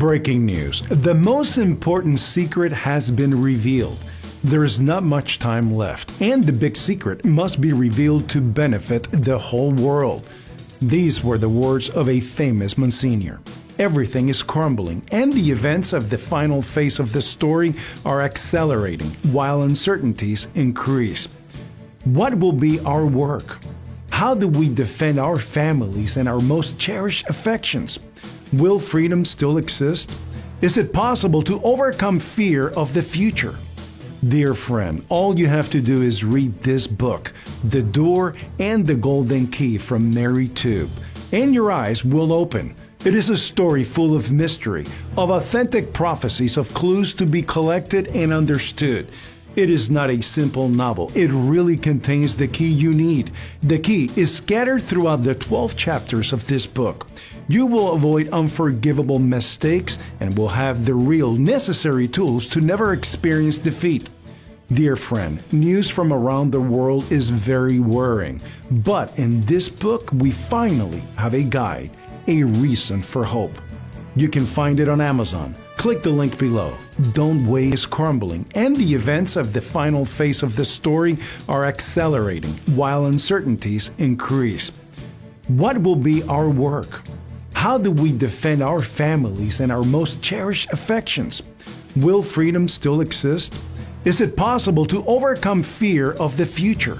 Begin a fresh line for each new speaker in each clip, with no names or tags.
Breaking news. The most important secret has been revealed. There is not much time left, and the big secret must be revealed to benefit the whole world. These were the words of a famous Monsignor. Everything is crumbling, and the events of the final phase of the story are accelerating while uncertainties increase. What will be our work? How do we defend our families and our most cherished affections? Will freedom still exist? Is it possible to overcome fear of the future? Dear friend, all you have to do is read this book, The Door and the Golden Key from Mary Tube, and your eyes will open. It is a story full of mystery, of authentic prophecies, of clues to be collected and understood. It is not a simple novel. It really contains the key you need. The key is scattered throughout the 12 chapters of this book. You will avoid unforgivable mistakes and will have the real necessary tools to never experience defeat. Dear friend, news from around the world is very worrying, but in this book we finally have a guide, a reason for hope. You can find it on Amazon. Click the link below. Don't Wait is crumbling, and the events of the final phase of the story are accelerating while uncertainties increase. What will be our work? How do we defend our families and our most cherished affections? Will freedom still exist? Is it possible to overcome fear of the future?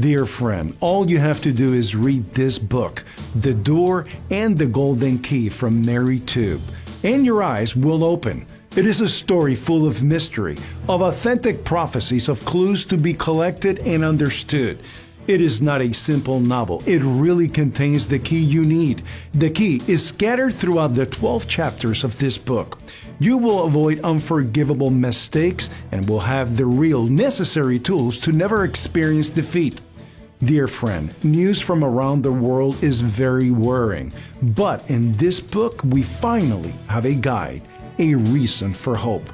Dear friend, all you have to do is read this book, The Door and the Golden Key from Mary Tube, and your eyes will open. It is a story full of mystery, of authentic prophecies, of clues to be collected and understood. It is not a simple novel. It really contains the key you need. The key is scattered throughout the 12 chapters of this book. You will avoid unforgivable mistakes and will have the real necessary tools to never experience defeat. Dear friend, news from around the world is very worrying, but in this book we finally have a guide, a reason for hope.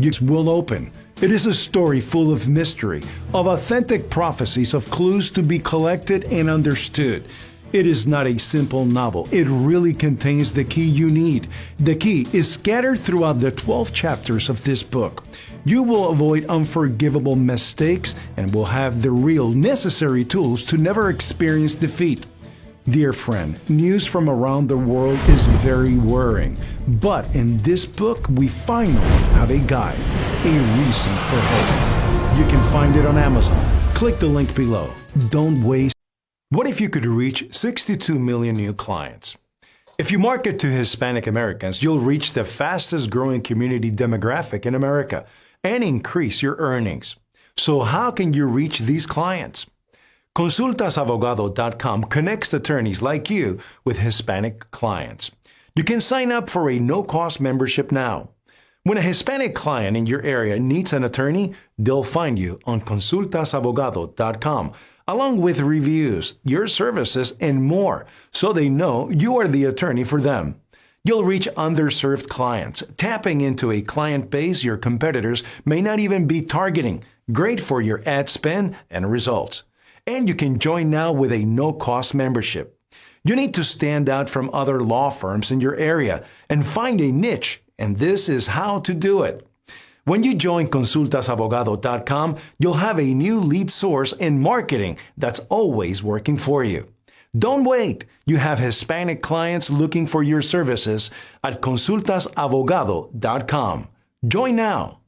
You will open it is a story full of mystery, of authentic prophecies, of clues to be collected and understood. It is not a simple novel. It really contains the key you need. The key is scattered throughout the 12 chapters of this book. You will avoid unforgivable mistakes and will have the real necessary tools to never experience defeat. Dear friend, news from around the world is very worrying, but in this book we finally have a guide, a reason for hope. You can find it on Amazon. Click the link below. Don't waste. What if you could reach 62 million new clients? If you market to Hispanic Americans, you'll reach the fastest growing community demographic in America and increase your earnings. So how can you reach these clients? Consultasabogado.com connects attorneys like you with Hispanic clients. You can sign up for a no cost membership now. When a Hispanic client in your area needs an attorney, they'll find you on consultasabogado.com along with reviews, your services, and more so they know you are the attorney for them. You'll reach underserved clients, tapping into a client base your competitors may not even be targeting. Great for your ad spend and results and you can join now with a no cost membership. You need to stand out from other law firms in your area and find a niche, and this is how to do it. When you join consultasabogado.com, you'll have a new lead source in marketing that's always working for you. Don't wait. You have Hispanic clients looking for your services at consultasabogado.com. Join now.